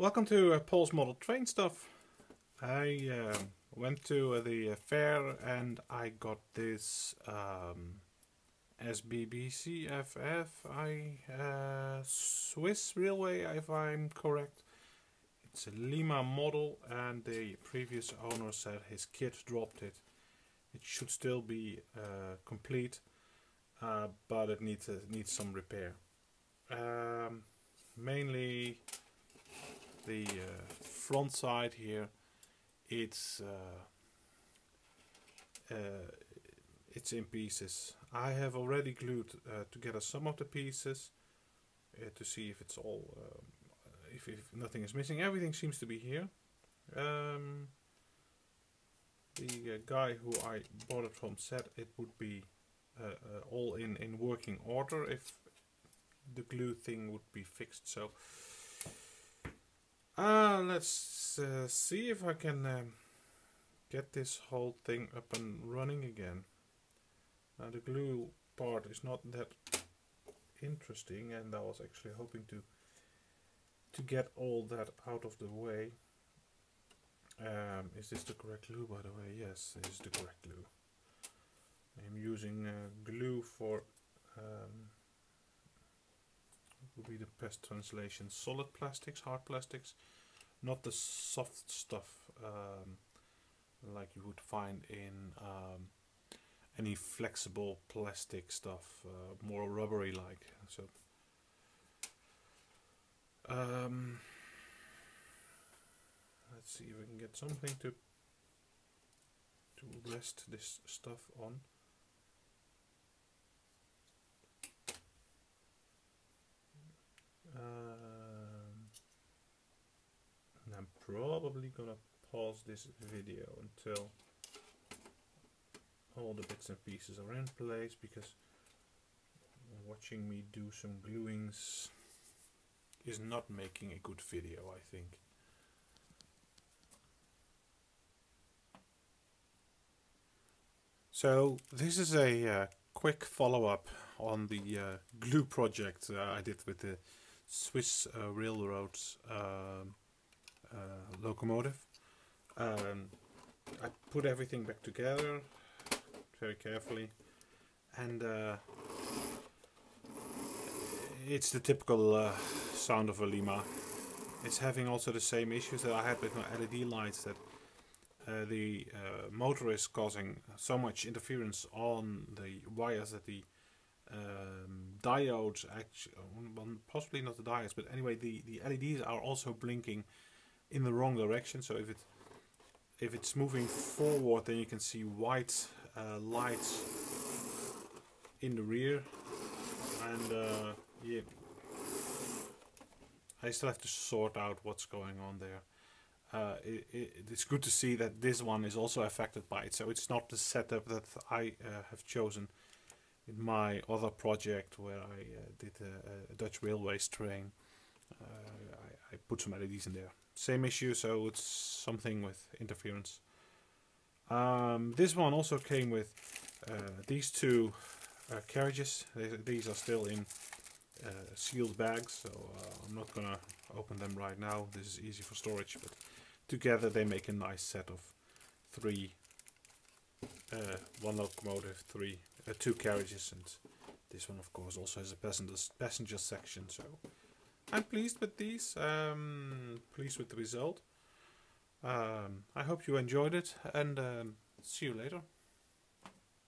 Welcome to uh, Paul's Model Train Stuff. I um, went to uh, the uh, fair and I got this um, SBBCFF, I, uh, Swiss Railway if I'm correct. It's a Lima model and the previous owner said his kid dropped it. It should still be uh, complete, uh, but it needs, needs some repair. Um, mainly the uh, front side here it's uh, uh, it's in pieces. I have already glued uh, together some of the pieces uh, to see if it's all um, if, if, nothing is missing. Everything seems to be here. Um, the guy who I bought it from said it would be all in in working order if the glue thing would be fixed. So uh, let's uh, see if I can um, get this whole thing up and running again. Now the glue part is not that interesting and I was actually hoping to to get all that out of the way. Um, is this the correct glue by the way? Yes, this is the correct glue. I'm using uh, glue for um, would be the best translation. Solid plastics, hard plastics, not the soft stuff um, like you would find in um, any flexible plastic stuff, uh, more rubbery like. So. Um, let's see if we can get something to to rest this stuff on. Probably gonna pause this video until all the bits and pieces are in place because watching me do some gluings is not making a good video I think. So this is a uh, quick follow-up on the uh, glue project uh, I did with the Swiss uh, Railroads um, locomotive. Um, I put everything back together very carefully and uh, it's the typical uh, sound of a Lima. It's having also the same issues that I had with my LED lights that uh, the uh, motor is causing so much interference on the wires that the um, diodes actually, well, possibly not the diodes, but anyway the, the LEDs are also blinking in the wrong direction. So if it if it's moving forward, then you can see white uh, lights in the rear, and uh, yeah, I still have to sort out what's going on there. Uh, it, it, it's good to see that this one is also affected by it. So it's not the setup that I uh, have chosen in my other project where I uh, did a, a, Dutch Railways train. Put some LEDs in there same issue, so it's something with interference. Um, this one also came with uh, these two uh, carriages. These are still in uh, sealed bags, so uh, I'm not gonna open them right now. This is easy for storage, but together they make a nice set of three, uh, one locomotive, three, uh, two carriages, and this one of course also has a passenger passenger section. So I'm pleased with these, um, pleased with the result. Um, I hope you enjoyed it and um, see you later.